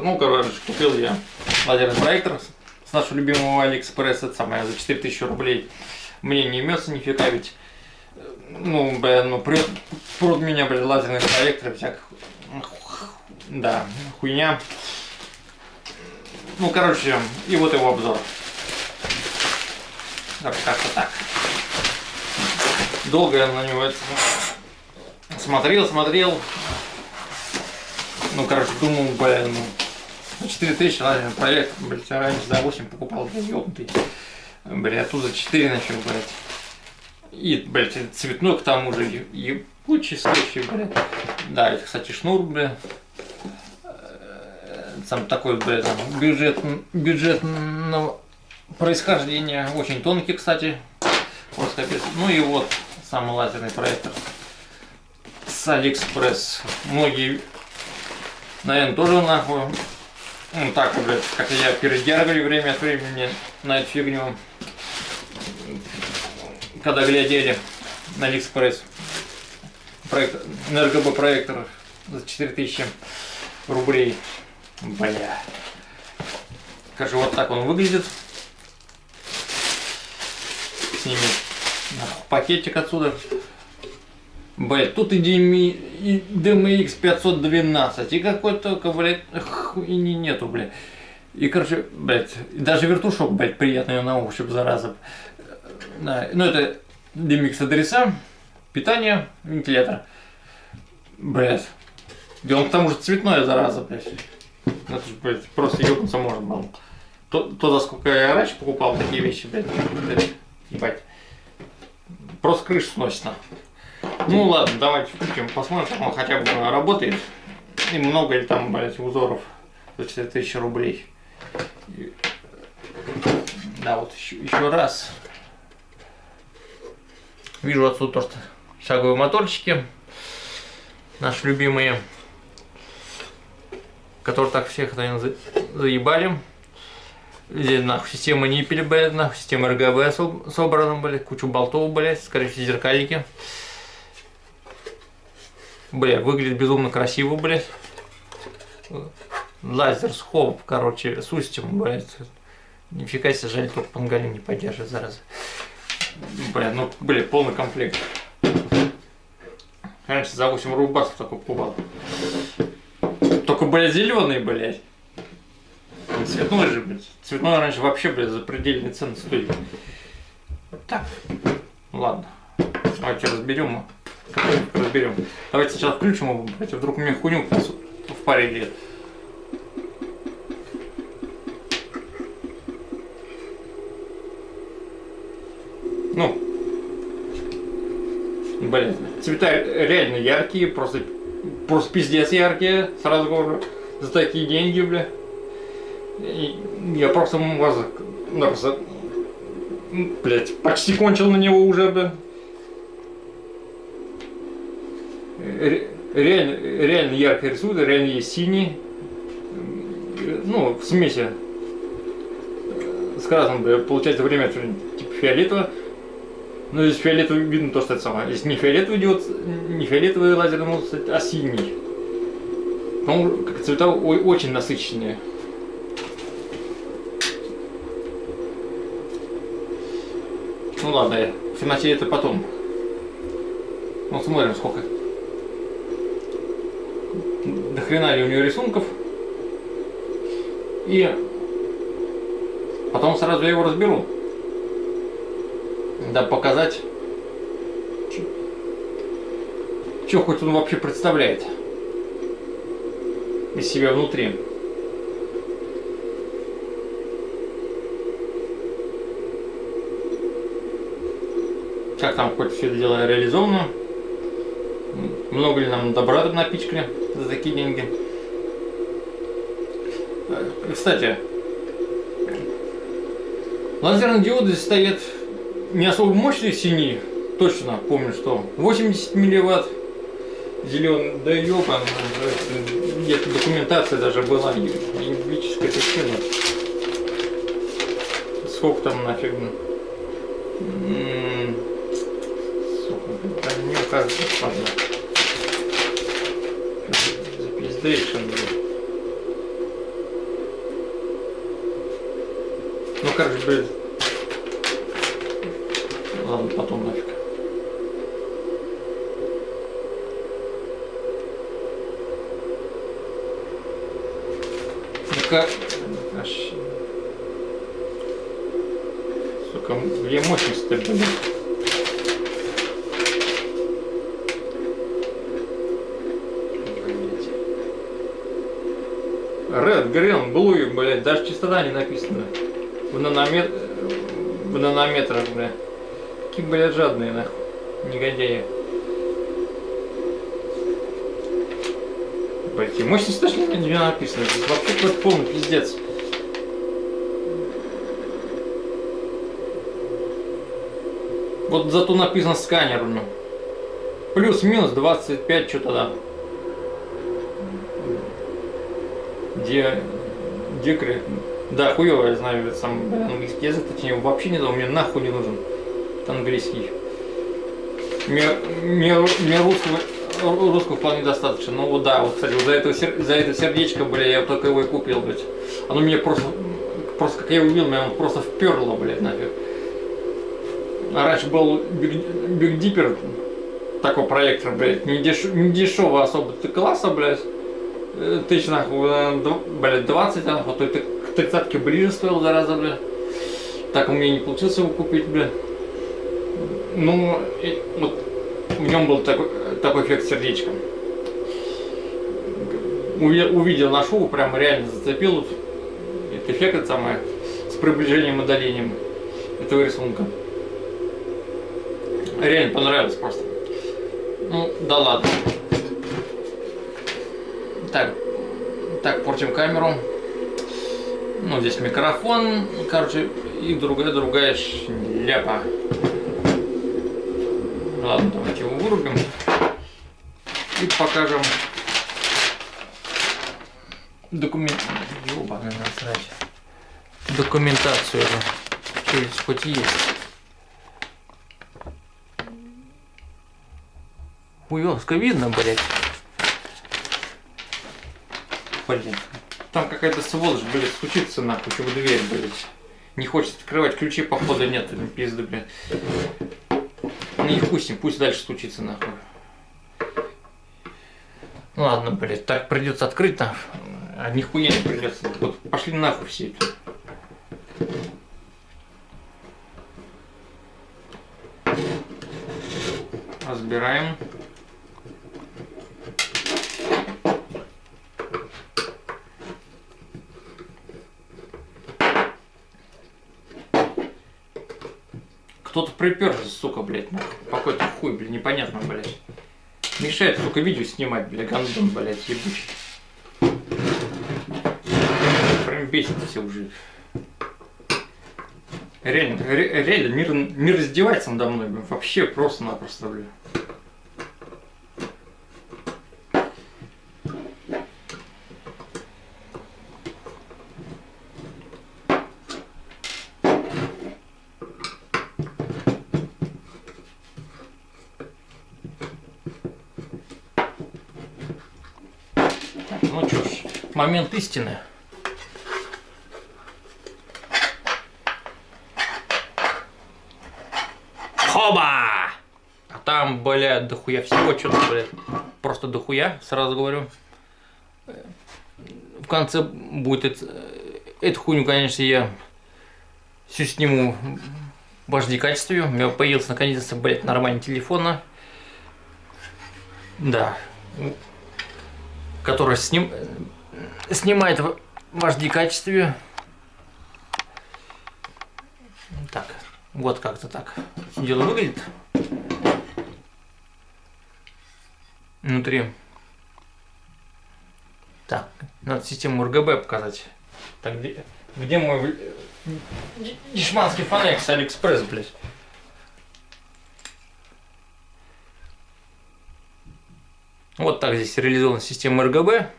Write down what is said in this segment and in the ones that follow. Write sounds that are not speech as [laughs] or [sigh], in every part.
Ну, короче, купил я лазерный проектор с нашего любимого Алиэкспресс, это самое, за 4000 рублей. Мне неймется нифига, ведь, ну, блин, ну, прет, прут меня, блин, лазерный проектор, всяких, да, хуйня. Ну, короче, и вот его обзор. Как-то так. Долго я на него это смотрел, смотрел. Ну, короче, думал, блин, ну, 4 тысячи, ладно, проект, блядь, раньше за 8 покупал, блядь, ёбнутый. Блядь, тут за 4 начал, блядь. И, блядь, цветной к тому же, ебучий случай, блядь. Да, это, кстати, шнур, блядь. Сам такой, блядь, там, бюджет, бюджетного происхождения. Очень тонкий, кстати. Просто капец. Ну и вот, самый лазерный проектор с Алиэкспресс. Многие, наверное, тоже нахуй ну так, блядь, как я передергали время от времени на эту фигню, когда глядели на Алиэкспресс. Проект, RGB проектор за 4000 рублей. Бля. Скажи, вот так он выглядит. Сними пакетик отсюда. Блять, тут и, DMI, и DMX 512, и какой только, блядь, хуйни нету, блядь. И, короче, блядь, даже вертушок, блядь, приятный на ощупь, зараза. Да, ну, это DMX адреса, питание, вентилятор. Блядь. И он к тому же цветной, зараза, блядь. Это же, блядь, просто ёбнуться можно было. То, то, за сколько я раньше покупал такие вещи, блядь, блядь, ебать. Просто крышу сносит, нахуй. Ну ладно, давайте включим, посмотрим, как он хотя бы работает. И много ли там, блядь, узоров за 4000 рублей. И... Да, вот еще, еще раз. Вижу отсюда то, что шаговые моторчики. Наши любимые. Которые так всех, наверное, заебали. Здесь нахуй система ниппель, блядь, нахуй система РГБ собрана, блядь, кучу болтов, блядь, скорее всего, зеркальники. Бля, выглядит безумно красиво, блядь. Лазер схоп, короче, с устьем, блядь. Нифига себе, жаль, только пангалин не поддерживает, зараза. Бля, ну, бля, полный комплект. Раньше за 8 рубасов такой покупал. Только, блядь, зеленый, блядь. Цветной же, блядь. Цветной раньше вообще, блядь, за предельные цены стоит. Так, ладно. Давайте разберем разберем. Давайте сначала включим его, блядь, вдруг у меня хуйню в паре лет. Ну, блин, цвета реально яркие, просто, просто пиздец яркие, сразу говорю, за такие деньги, бля. И я просто просто, блядь, почти кончил на него уже, бля. Реально, реально ярко рисует, реально есть синий, ну, в смеси с красным, получается время типа фиолетового, но здесь фиолетовый видно то, что это самое. Здесь не фиолетовый диод, не фиолетовый лазерный мод, а синий. Потому как цвета очень насыщенные. Ну ладно, в темноте это потом. Ну смотрим сколько до хрена ли у нее рисунков. И потом сразу я его разберу. Да показать, что хоть он вообще представляет из себя внутри. Как там хоть все это дело реализовано. Много ли нам добра напичкали за такие деньги. Кстати, лазерные диоды стоят не особо мощные синие, точно помню, что 80 милливатт зеленый, да ёбан, где-то документация даже была, юридическая причина. Сколько там нафиг? Не кажется, ладно. Запиздейшн, блин. Ну как же, блин. Ладно, потом нафиг. Ну, Сука. Сука, где мощность-то, блин? Red, Green, Blue, блядь, даже частота не написана. В, наномет... в нанометрах, бля. Какие, блядь, жадные, нахуй. Негодяи. Блядь, мощность тоже не не написано. Здесь вообще какой-то полный пиздец. Вот зато написано сканер, ну. Плюс-минус 25, что-то да. Де... Декрет. Да, хуёво, я знаю, это сам английский язык, точнее, вообще не знаю, мне нахуй не нужен. Английский. Мне, мне, мне русского, русского вполне достаточно. Ну вот да, вот, кстати, вот за, это, за это сердечко, бля, я только его и купил, блядь. Оно мне просто, просто как я увидел, меня оно просто вперло, блядь, нафиг. А раньше был Big, Big Dipper, такой проектор, блядь, не, деш, не дешевый особо ты класса, блядь. Тысяч нахуй, э, блядь, 20, нахуй, то это к тридцатке ближе стоил, зараза, блядь. Так у меня не получилось его купить, блядь. Ну, и вот в нем был такой, такой эффект сердечка. Уви- Увидел на шоу, прям реально зацепил этот эффект это самое, с приближением и удалением этого рисунка. Реально понравилось просто. Ну, да ладно. Так, так, портим камеру. Ну, здесь микрофон, короче, и другая, другая шляпа. Ладно, давайте его вырубим. И покажем документ... Ёбаный насрать. Документацию. Что здесь хоть есть? Хуёвско видно, блядь. Блин. Там какая-то сволочь, блядь, стучится нахуй, в дверь, блядь. Не хочет открывать, ключей походу нет, пизды, блядь. Ну и хуй пусть дальше стучится нахуй. Ну ладно, блядь, так придется открыть там. А нихуя не придется. Вот пошли нахуй все. Разбираем. Кто-то приперся, сука, блядь. Какой-то хуй, блядь, непонятно, блядь. Мешает, сука, видео снимать, блядь, гандон, блядь, ебучий. Прям бесит все уже. Реально, ре- реально, мир, мир издевается надо мной, блин, вообще просто-напросто, блин. Так, ну что ж, момент истины. Хоба! А там, блядь, дохуя всего, что-то, блядь, просто дохуя, сразу говорю. В конце будет это, эту хуйню, конечно, я всю сниму в HD качестве. У меня появился наконец-то, блядь, нормальный телефон. Да. Который сним... снимает в HD качестве. Так, вот как-то так дело выглядит. Внутри. Так, надо систему RGB показать. Так, где, где мой дешманский фонарик с Алиэкспресс, блядь? Вот так здесь реализована система RGB.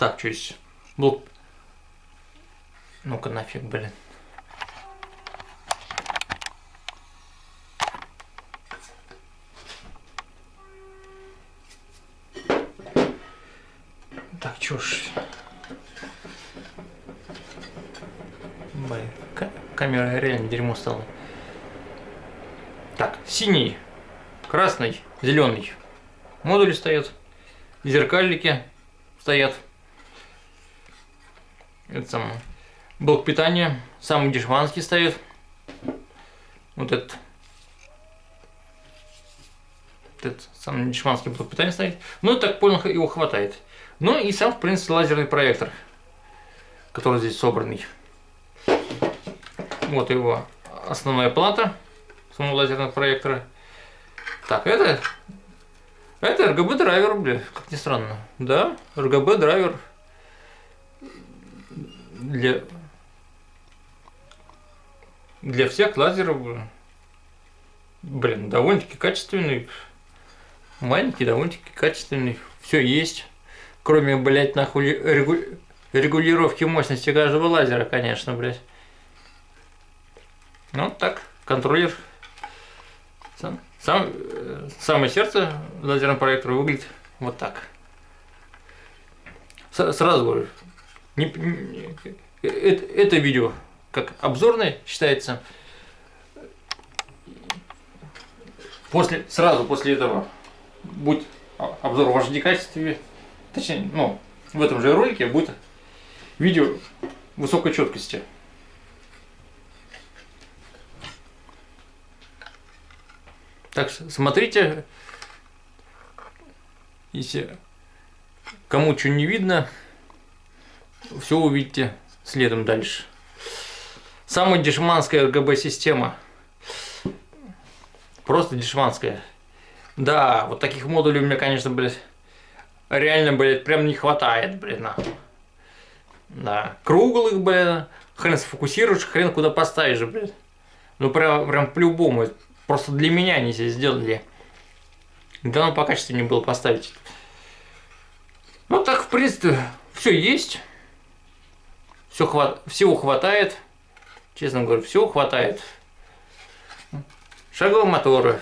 Так, чусь. Блок. Ну-ка нафиг, блин. Так, чушь. Блин, камера реально дерьмо стала. Так, синий, красный, зеленый. Модули стоят, зеркальники стоят. Это самое. Блок питания. Самый дешманский стоит. Вот этот. Этот самый дешманский блок питания стоит. Ну, так понял, его хватает. Ну и сам, в принципе, лазерный проектор, который здесь собранный. Вот его основная плата самого лазерного проектора. Так, это это RGB драйвер, бля, как ни странно. Да, RGB драйвер для для всех лазеров, блин, довольно-таки качественный, маленький, довольно-таки качественный, все есть, кроме, блядь, нахуй регу... регулировки мощности каждого лазера, конечно, блядь. Ну, так, контроллер сам, сам, самое сердце лазерного проектора выглядит вот так. С, сразу говорю, не, не, это, это видео как обзорное считается. После, сразу после этого будет обзор в HD качестве. Точнее, ну, в этом же ролике будет видео высокой четкости. Так смотрите, если кому что не видно, все увидите следом дальше. Самая дешманская RGB-система. Просто дешманская. Да, вот таких модулей у меня, конечно, блядь, реально, блядь, прям не хватает, на. Да, круглых, блядь, хрен сфокусируешь, хрен куда поставишь, блядь. Ну, прям, прям по-любому. Просто для меня они здесь сделали. Да, ну, по качеству не было поставить. Ну, так, в принципе, все есть. Все хват... Всего хватает. Честно говоря, всего хватает. Шаговые моторы.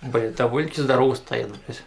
Блин, довольно-таки здорово стоят, блядь.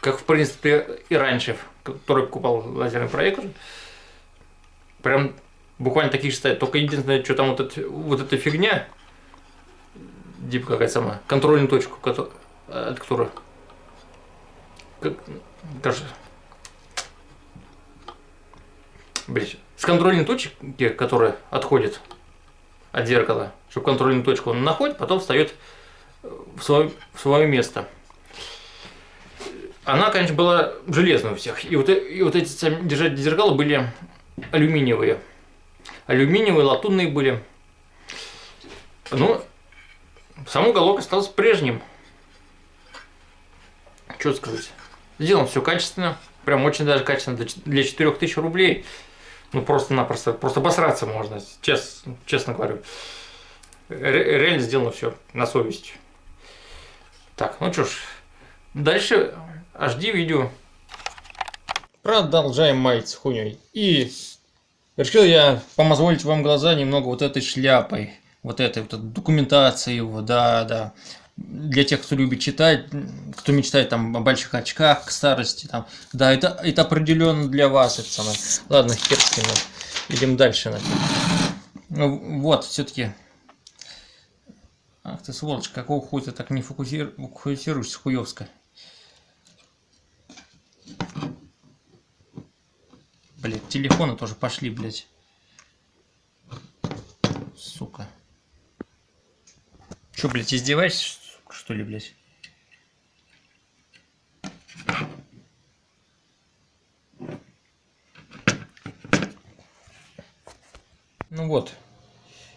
Как, в принципе и раньше, который покупал лазерный проектор. Прям буквально такие же стоят. Только единственное, что там вот, это, вот эта фигня, типа какая самая, контрольную точку, от которой, как, кажется, блядь, с контрольной точки, которая отходит от зеркала, чтобы контрольную точку он находит, потом встает в свое, в свое место. Она, конечно, была железная у всех. И вот, и вот эти держатели зеркала были алюминиевые. Алюминиевые, латунные были. Ну, сам уголок остался прежним. Что сказать. Сделано все качественно. Прям очень даже качественно для 4000 рублей. Ну просто-напросто, просто обосраться можно, честно, честно говорю. Реально сделано все на совесть. Так, ну что ж, дальше HD видео. Продолжаем маяться хуйней. И решил я помозволить вам глаза немного вот этой шляпой. Вот этой вот документацией его, да, да для тех, кто любит читать, кто мечтает там о больших очках к старости, там, да, это, это определенно для вас, это самое. Ладно, хер с ним, идем дальше. Ну, вот, все-таки. Ах ты сволочь, какого хуя ты так не фокусир... фокусируешься, хуевска. Блять, телефоны тоже пошли, блять. Сука. Че, блядь, издеваешься? Что ли, блядь? Ну вот,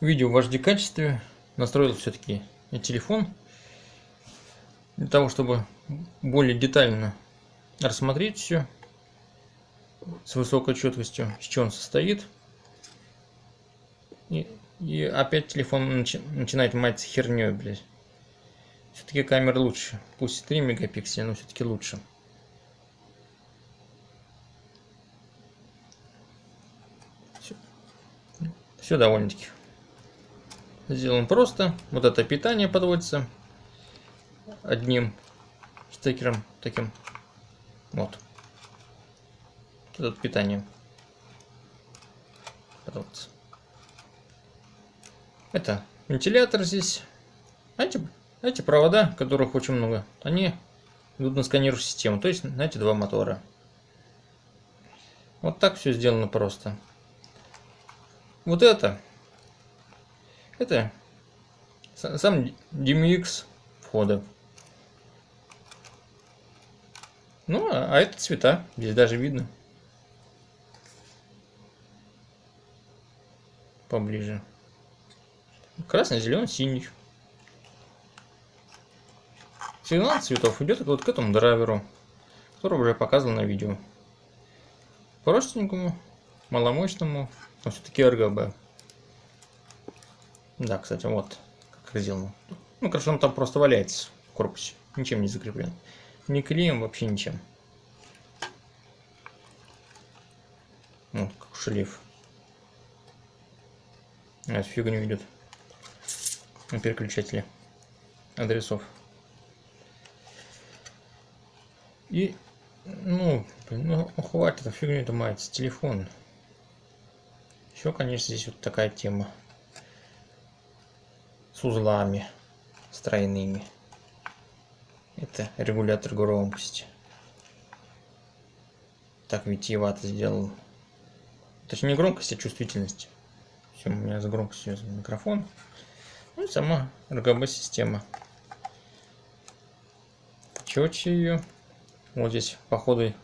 видео в HD качестве. Настроил все-таки телефон. Для того, чтобы более детально рассмотреть все с высокой четкостью, с чего он состоит. И, и опять телефон начи начинает мать херней, блядь. Все-таки камера лучше. Пусть 3 мегапикселя, но все-таки лучше. Все, все довольно-таки. Сделан просто. Вот это питание подводится одним стекером таким. Вот. Тут питание. Вот. Это вентилятор здесь. А эти, провода, которых очень много, они идут на сканирующую систему. То есть на эти два мотора. Вот так все сделано просто. Вот это. Это сам DMX входа. Ну, а, а это цвета. Здесь даже видно. Поближе. Красный, зеленый, синий. Сигнал цветов идет вот к этому драйверу, который уже показывал на видео. Простенькому, маломощному, но все-таки RGB. Да, кстати, вот как сделано. Ну, короче, он там просто валяется в корпусе, ничем не закреплен. Ни клеем, вообще ничем. Вот, как шлейф. А, фигню идет. На переключателе адресов. И, ну, ну, хватит, фигню это мается, телефон. Еще, конечно, здесь вот такая тема. С узлами, с тройными. Это регулятор громкости. Так витиевато сделал. Точнее не громкость, а чувствительность. Все, у меня за громкостью микрофон. Ну и сама RGB система. Четче ее. Вот здесь, походу,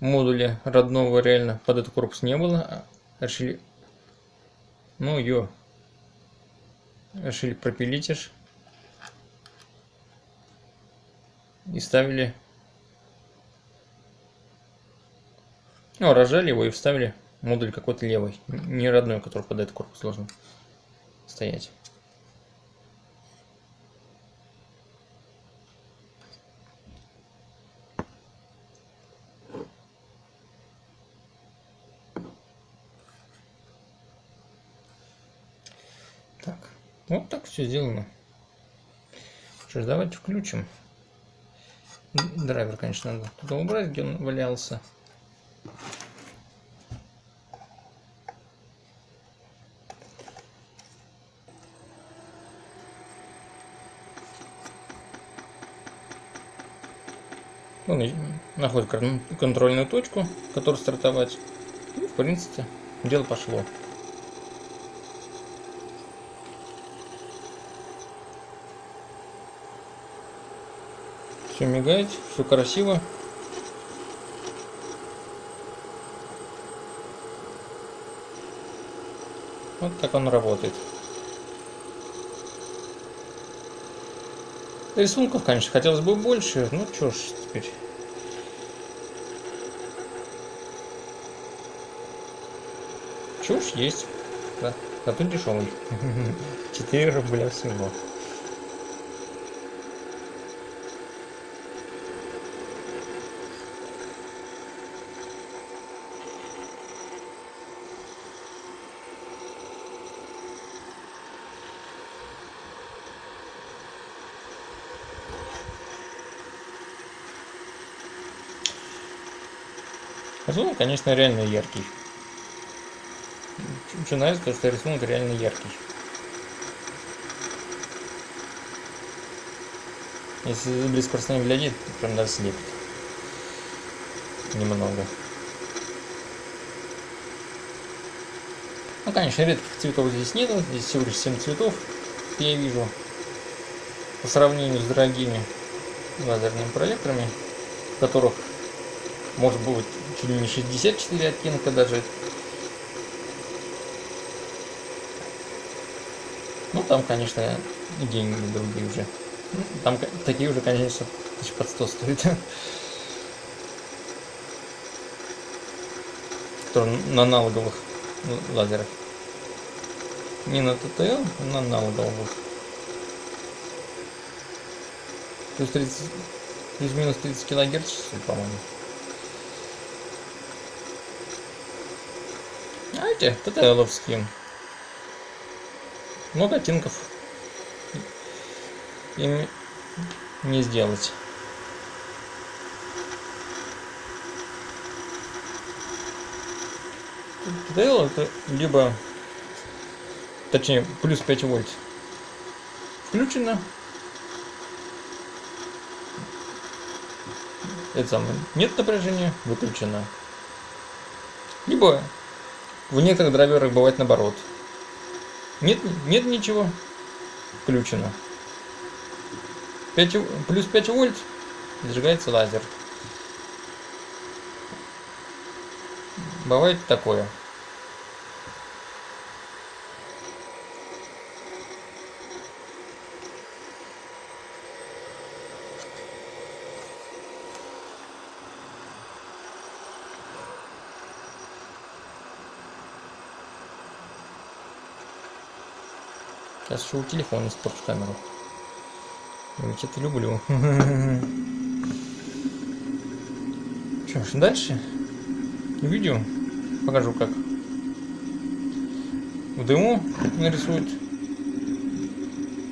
модуля родного реально под этот корпус не было. Решили, ну ее, решили пропилить аж. И ставили, ну, рожали его и вставили модуль какой-то левый, не родной, который под этот корпус должен стоять. Вот так все сделано. Ж, давайте включим. Драйвер, конечно, надо туда убрать, где он валялся. Он находит контрольную точку, которую стартовать. И, в принципе, дело пошло. Все мигает, все красиво. Вот так он работает. Рисунков, конечно, хотелось бы больше. Ну, что ж теперь. Чушь есть. Да. Зато дешевый. 4 [laughs] рубля всего. Рисунок, конечно, реально яркий. Что нравится, то, что рисунок реально яркий. Если близко расстояние глядит, прям даже слепит. Немного. Ну, конечно, редких цветов здесь нету. Здесь всего лишь 7 цветов, я вижу. По сравнению с дорогими лазерными проекторами, которых может быть чуть ли не 64 оттенка даже. Ну, там, конечно, деньги другие уже. Ну, там такие уже, конечно, под 100 стоят. Которые на аналоговых лазерах. Не на ТТЛ, на аналоговых. Плюс 30, плюс-минус 30 килогерц, по-моему. Знаете, ТТЛовские. Много оттенков. Ими не сделать. ТТЛ это либо, точнее, плюс 5 вольт включено. Это самое, нет напряжения, выключено. Либо в некоторых драйверах бывает наоборот. Нет, нет ничего, включено. 5, плюс 5 вольт, зажигается лазер. Бывает такое. Сейчас у телефона испорчу камеру. Я ведь это люблю. [laughs] Что ж, дальше видео покажу как в дыму нарисует.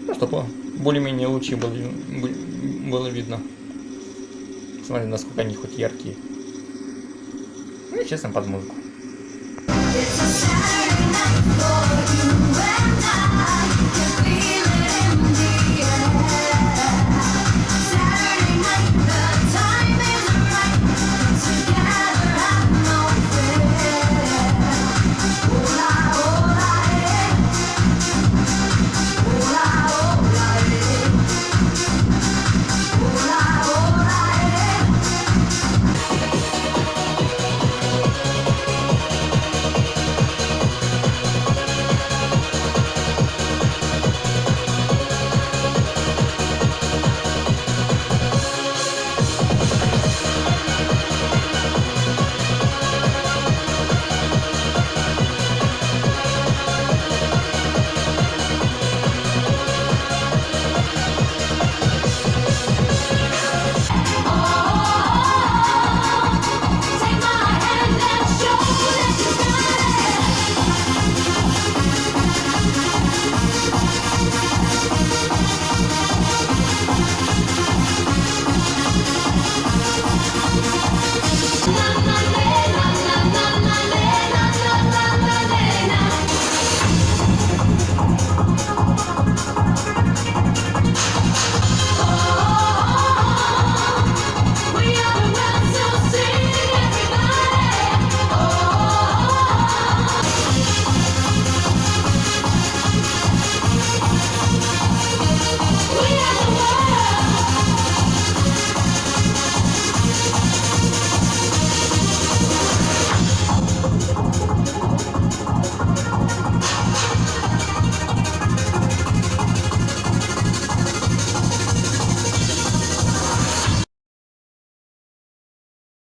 Ну, чтобы более-менее лучи было, было видно. Смотри, насколько они хоть яркие. Ну и честно под музыку. It's a